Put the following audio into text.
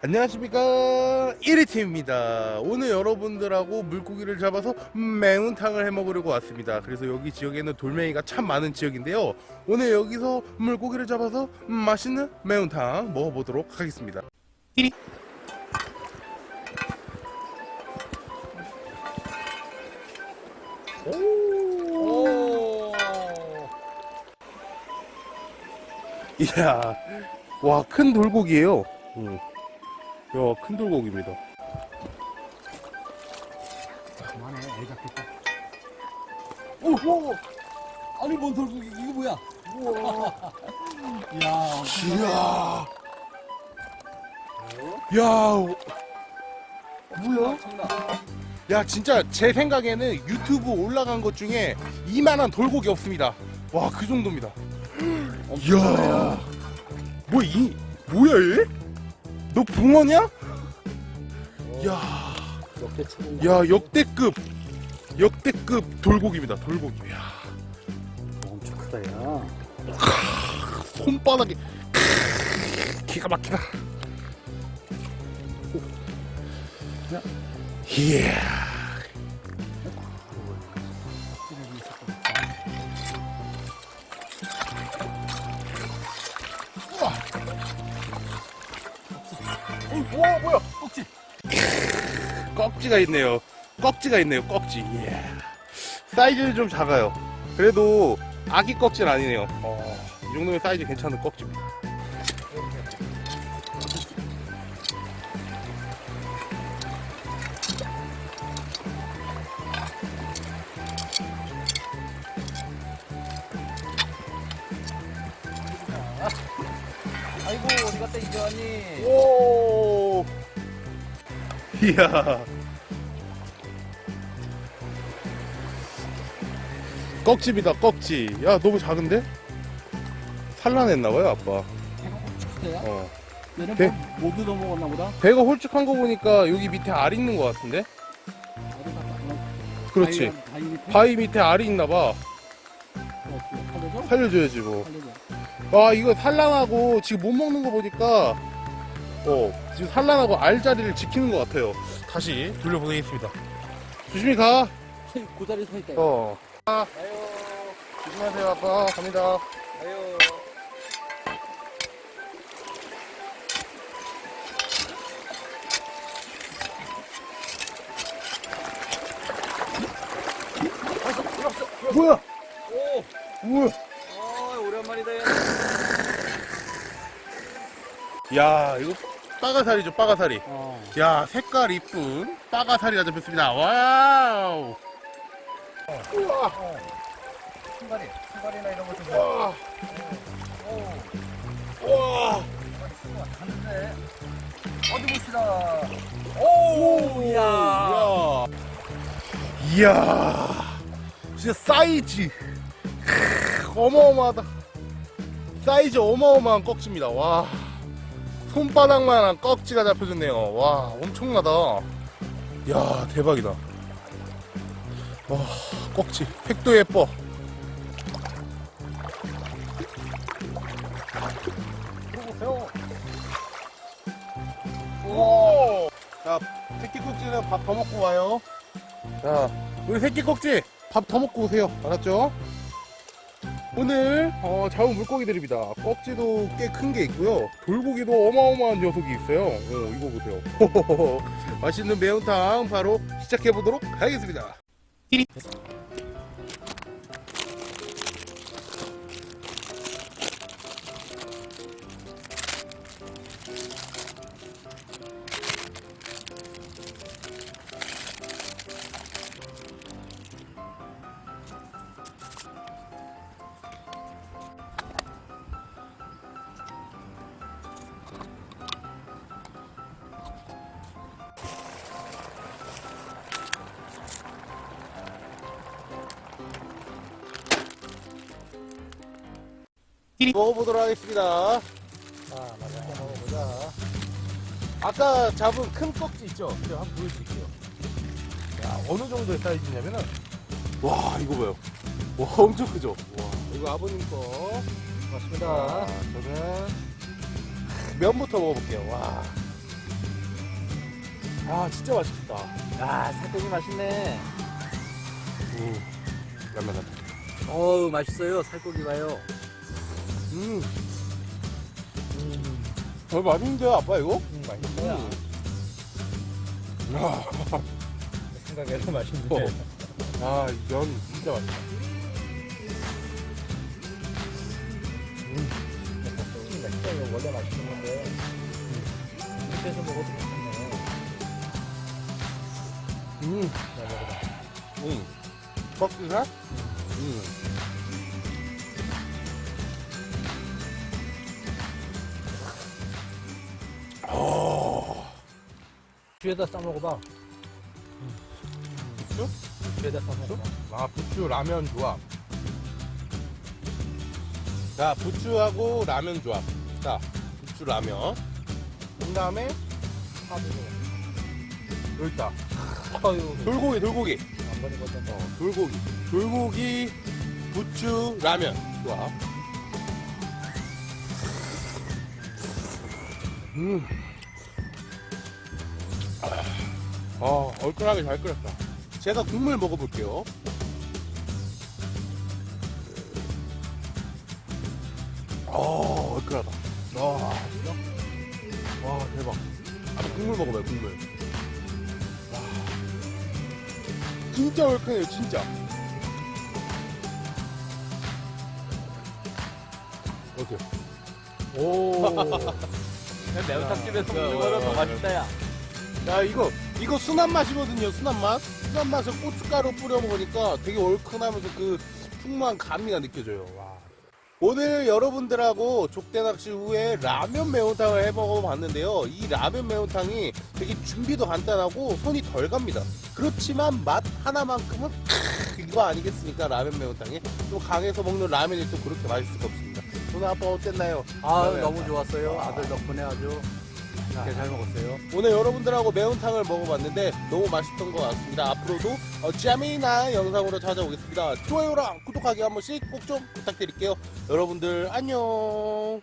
안녕하십니까. 1위팀입니다. 오늘 여러분들하고 물고기를 잡아서 매운탕을 해먹으려고 왔습니다. 그래서 여기 지역에는 돌멩이가 참 많은 지역인데요. 오늘 여기서 물고기를 잡아서 맛있는 매운탕 먹어보도록 하겠습니다. 1위 오. 이야 와 큰 돌고기예요. 음. 야, 큰 돌고기입니다. 그만해, 애 잡겠다. 오, 오. 아니 뭔 돌고기 이거 뭐야? 우와. 야, 이야. 야, 뭐야? 야, 진짜 제 생각에는 유튜브 올라간 것 중에 이만한 돌고기 없습니다. 와, 그 정도입니다. 이야. 뭐, 이, 뭐야, 얘? 너 붕어냐? 야, 역대. 야, 역대급. 역대급 돌고기입니다, 돌고기. 야, 엄청 크다 야. 손바닥이. 기가 막히다. 야. 이 야. 어, 와, 뭐야? 꼭지. 꺽지가 있네요. 꺽지가 있네요. 꺽지. 이야. 사이즈는 좀 작아요. 그래도 아기 꺽지는 아니네요. 어, 이 정도면 사이즈 괜찮은 꺽지입니다. 아이고 어디 갔다 이제 왔니? 오. 이야. 꺽집이다, 꺽지. 야, 너무 작은데? 산란했나봐요, 아빠. 배가? 어. 배- 뭐, 못 얻어 먹었나 보다. 배가 홀쭉한 거 보니까 여기 밑에 알 있는 것 같은데? 그렇지. 바위, 바위 밑에? 바위 밑에 알이 있나봐. 어? 살려줘야지, 뭐. 살려줘. 아, 이거 산란하고 지금 못 먹는 거 보니까, 어, 지금 산란하고 알 자리를 지키는 것 같아요. 다시 돌려보내겠습니다. 조심히 가. 고다리 서 있다. 어. 아유, 조심하세요, 아빠. 갑니다. 들어왔어. 뭐야? 오, 뭐야? 아, 오랜만이다. 얘. 야, 이거 빠가사리죠, 빠가사리. 어. 야, 색깔 이쁜 빠가사리가 잡혔습니다. 와우. 우와. 신발이, 신발이나 이런 것좀 와. 오, 와. 갔는데. 어디 봅시다. 오, 야. 야. 이야. 진짜 사이즈. 크, 어마어마하다. 사이즈 어마어마한 꺽지입니다. 와. 손바닥만한 꺽지가 잡혀졌네요. 와, 엄청나다. 야, 대박이다. 와, 꺽지. 획도 예뻐. 보세요. 오! 자, 새끼 꼭지는 밥 더 먹고 와요. 자, 우리 새끼 꼭지 밥 더 먹고 오세요. 알았죠? 오늘 어, 잡은 물고기들입니다. 꺽지도 꽤 큰 게 있고요. 돌고기도 어마어마한 녀석이 있어요. 어, 이거 보세요. 맛있는 매운탕 바로 시작해 보도록 하겠습니다. 먹어보도록 하겠습니다. 아, 맞아. 먹어보자. 아까 잡은 큰 꺽지 있죠? 제가 한번 보여드릴게요. 야, 어느 정도의 사이즈냐면은, 와, 이거 봐요. 와, 엄청 크죠? 와, 이거 아버님 거. 맞습니다. 자, 저는 면부터 먹어볼게요. 와. 아 진짜 맛있겠다. 야, 살코기 맛있네. 음, 라면 같다. 어우, 맛있어요. 살코기 봐요. 음, 어 맛있는데요, 아빠 이거? 음. 음. 야, 생각해도 맛있네. 어. 아, 면 진짜 맛있다. 음, 맛있어요. 원래 맛있는 건데. 밑에서 먹어도 괜찮네. 음, 잘 먹어봐. 음, 꺾기가? 음. 뒤에다 싸 먹어봐. 부추? 뒤에다 싸 먹어봐. 아, 부추 라면 조합. 자, 부추하고 라면 조합. 자, 부추 라면. 그 다음에, 여기 있다. 아유, 돌고기, 돌고기. 안 버린 거잖아. 어, 돌고기. 돌고기, 부추, 라면. 좋아. 음. 아, 어, 얼큰하게 잘 끓였다. 제가 국물 먹어볼게요. 어, 얼큰하다. 와, 진짜? 와, 대박. 아, 국물 먹어봐요, 국물. 와. 진짜 얼큰해요, 진짜. 어때요? 오. 매운탕집에서 더 야. 맛있다, 야. 야 이거 이거 순한 맛이거든요 순한 맛 순한 맛에 고춧가루 뿌려 먹으니까 되게 얼큰하면서 그 풍부한 감미가 느껴져요 와. 오늘 여러분들하고 족대 낚시 후에 라면 매운탕을 해 먹어봤는데요 이 라면 매운탕이 되게 준비도 간단하고 손이 덜 갑니다 그렇지만 맛 하나만큼은 크, 이거 아니겠습니까 라면 매운탕이 또 강에서 먹는 라면이 또 그렇게 맛있을 수 없습니다 오늘 아빠 어땠나요? 아, 네. 너무 좋았어요. 아들 덕분에 아주 맛있게 잘 먹었어요. 오늘 여러분들하고 매운탕을 먹어봤는데 너무 맛있던 것 같습니다. 앞으로도 어, 재미난 영상으로 찾아오겠습니다. 좋아요랑 구독하기 한 번씩 꼭 좀 부탁드릴게요. 여러분들 안녕.